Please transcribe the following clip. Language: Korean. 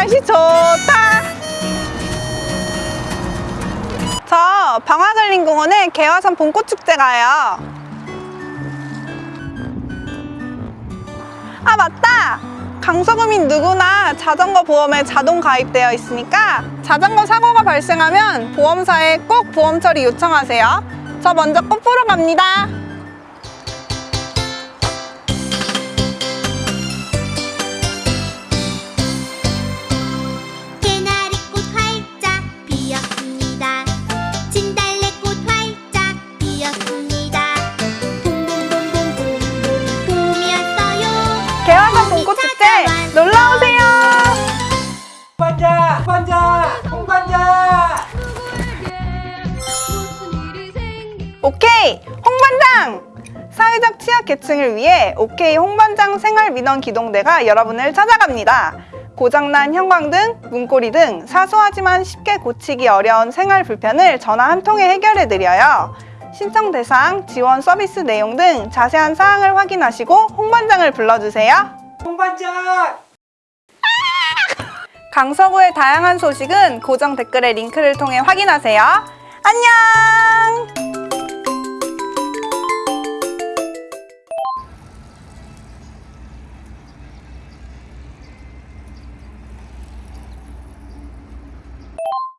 날씨 좋다. 저 방화산림공원에 개화산 봄꽃축제 가요. 아 맞다! 강서구민 누구나 자전거 보험에 자동 가입되어 있으니까 자전거 사고가 발생하면 보험사에 꼭 보험 처리 요청하세요. 저 먼저 꽃 보러 갑니다. 봄꽃축제 놀러오세요! 홍반장! 홍반장! 홍반장! 오케이! 홍반장! 사회적 취약계층을 위해 오케이 홍반장 생활민원 기동대가 여러분을 찾아갑니다. 고장난 형광 등, 문고리 등 사소하지만 쉽게 고치기 어려운 생활 불편을 전화 한 통에 해결해드려요. 신청 대상, 지원 서비스 내용 등 자세한 사항을 확인하시고 홍반장을 불러주세요. 홍반장! 강서구의 다양한 소식은 고정 댓글의 링크를 통해 확인하세요. 안녕!